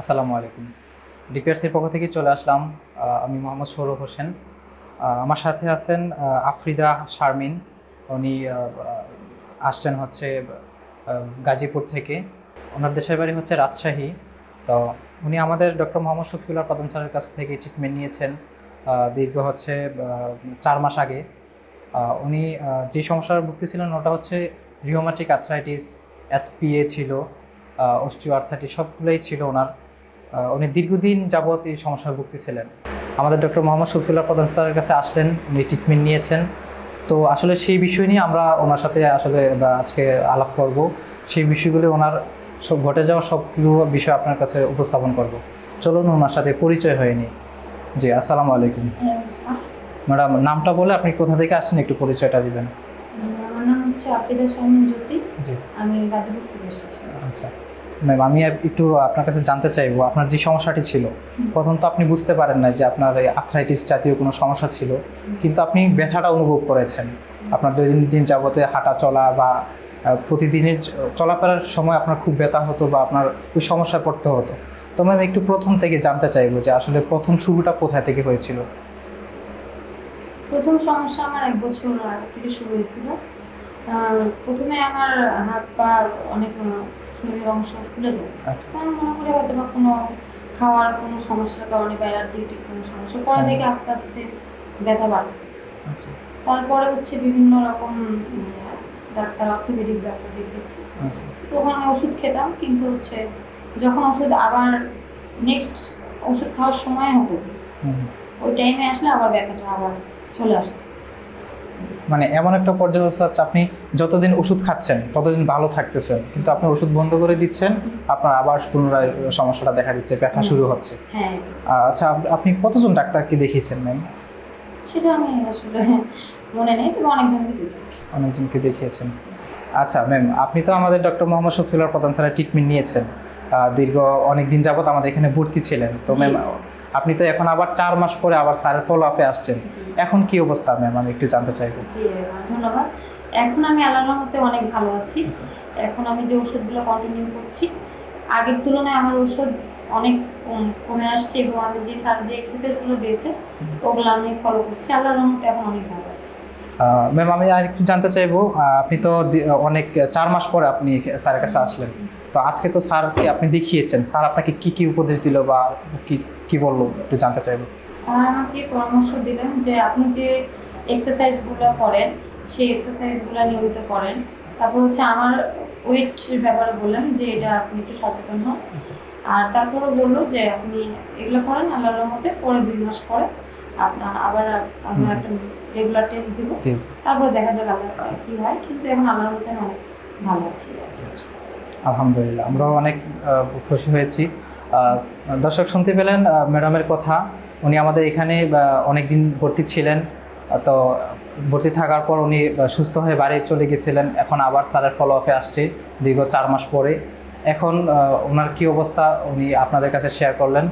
আসসালামু আলাইকুম। ডিপিআরসির পক্ষ থেকে চলে আসলাম আমি মোহাম্মদ সৌরভ হোসেন। আমার সাথে আছেন আফ্রিদা শারমিন। উনি আসছেন হচ্ছে গাজীপুর থেকে। ওনার দেশের বাড়ি হচ্ছে রাজশাহী। তো উনি আমাদের ডক্টর মোহাম্মদ শফিউল্লাহ প্রধান স্যারের কাছ থেকে ট্রিটমেন্ট নিয়েছেন দীর্ঘ হচ্ছে চার মাস আগে। উনি যে সমস্যার ভুগতেছিলেন ওটা হচ্ছে রিওমাটিক আর্থ্রাইটিস এসপিএ ছিল অস্টিও আর্থাইটিস সবগুলোই ছিল ওনার। উনি দীর্ঘদিন যাবৎ এই সমস্যায় ভুগতেছিলেন আমাদের ডক্টর মোহাম্মদ শফিউল্লাহ প্রধান স্যারের কাছে আসলেন উনি ট্রিটমেন্ট নিয়েছেন। তো আসলে সেই বিষয় নিয়ে আমরা ওনার সাথে আসলে আজকে আলাপ করব। সেই বিষয়গুলি ওনার সব ঘটে যাওয়া সবগুলো বিষয় আপনার কাছে উপস্থাপন করব। চলুন ওনার সাথে পরিচয় হয়নি জি আসসালামু আলাইকুম। ম্যাডাম নামটা বলে আপনি কোথা থেকে আসছেন একটু পরিচয়টা দিবেন। আমার নাম হচ্ছে শারমিন জ্যোতি। জি। আমি গাজীপুর থেকে এসেছি। আচ্ছা। ম্যাম আমি একটু আপনার কাছে জানতে চাইব, আপনার যে সমস্যাটি ছিল প্রথম তো আপনি বুঝতে পারেন না যে আপনার এই আর্থ্রাইটিস জাতীয় কোনো সমস্যা ছিল, কিন্তু আপনি ব্যথাটা অনুভব করেছেন। আপনার দৈনন্দিন দিন যাবতে হাঁটা চলা বা প্রতিদিনের চলাফেরার সময় আপনার খুব ব্যথা হতো বা আপনার ওই সমস্যায় পড়তে হতো। তো ম্যাম একটু প্রথম থেকে জানতে চাইব যে আসলে প্রথম শুরুটা কোথায় থেকে হয়েছিল? প্রথম সমস্যা আমার এক বছর আগে থেকে শুরু হয়েছিল। প্রথমে আমার হাত পা অনেক শরীরের অংশ ফুলে যায় তা আমি মনে করি হয়তো বা কোনো খাওয়ার কোনো সমস্যার কারণে বা অ্যালার্জিটিক কোনো সমস্যা। পরে হ্যাঁ। দেখে আস্তে আস্তে ব্যথা বাড়তে আচ্ছা। তারপরে হচ্ছে বিভিন্ন রকম ডাক্তার অর্থোপেডিক ডাক্তার দেখিয়েছি। আচ্ছা। তো ওখানে ওষুধ খেতাম কিন্তু হচ্ছে যখন ওষুধ আবার নেক্সট ওষুধ খাওয়ার সময় হতো ওই টাইমে আসলে আবার ব্যথাটা আবার চলে আসতো। মানে এমন একটা পর্যায়ে হচ্ছে হচ্ছে আপনি যতদিন ওষুধ খাচ্ছেন ততদিন ভালো থাকতেছেন কিন্তু আপনি ওষুধ বন্ধ করে দিচ্ছেন আপনার আবার পুনরায় সমস্যাটা দেখা দিচ্ছে ব্যথা শুরু হচ্ছে। হ্যাঁ। আচ্ছা আপনি কতজন ডাক্তারকে দেখিয়েছেন ম্যাম? সেটা আমি আসলে মনে নেই তবে অনেকজনকে দেখিয়েছেন। আচ্ছা ম্যাম আপনি তো আমাদের ডক্টর মোহাম্মদ শফিউল্লাহ প্রধান স্যারের ট্রিটমেন্ট নিয়েছেন। দীর্ঘ অনেক দিন যাবত আমাদের এখানে ভর্তি ছিলেন। তো ম্যাম আপনি তো এখন আবার চার মাস পরে আবার স্যারের ফলো আপে আসছেন। এখন কি অবস্থা ম্যাম আমি একটু জানতে চাইব। ধন্যবাদ। এখন আমি আল্লাহর রহমতে অনেক ভালো আছি। আচ্ছা। এখন আমি যে ওষুধগুলো কন্টিনিউ করছি আগের তুলনায় আমার ওষুধ অনেক কমে আসছে এবং আমি যে স্যার যে এক্সারসাইজগুলো দিয়েছে ওগুলো আমি ফলো করছি। আল্লাহর রহমতে এখন অনেক ভালো আছি। ম্যাম আমি আর একটু জানতে চাইব আপনি তো অনেক চার মাস পরে আপনি স্যারের কাছে আসলেন। তো আজকে তো স্যারকে আপনি দেখিয়েছেন। স্যার আপনাকে কি কি উপদেশ দিল বা কি কি বলল? একটু জানতে চাইব। স্যার আমাকে পরামর্শ দিলেন যে আপনি যে এক্সারসাইজগুলো করেন সেই এক্সারসাইজগুলো নিয়মিত করেন। তারপর হচ্ছে আমার ওয়েট ব্যাপারে বললেন যে এটা আপনি একটু সচেতন হন। আচ্ছা। আর তারপরে বলল যে আপনি এগুলো করেন আল্লাহর মতে পরে দুই মাস পরে আপনার আবার আমরা একটা রেগুলার টেস্ট দিব। তারপরে দেখা যাবে আল্লাহ কি হয় কিন্তু এখন আল্লাহর মতে অনেক ভালো আছি। আচ্ছা, আচ্ছা। আলহামদুলিল্লাহ, আমরাও অনেক খুশি হয়েছি। দর্শক শুনতে পেলেন ম্যাডামের কথা। উনি আমাদের এখানে অনেক দিন ভর্তি ছিলেন তো ভর্তি থাকার পর উনি সুস্থ হয়ে বাড়ি চলে গেছিলেন। এখন আবার স্যারের ফলো আপে আসছে, দীর্ঘ চার মাস পরে। এখন ওনার কি অবস্থা, উনি আপনাদের কাছে শেয়ার করলেন।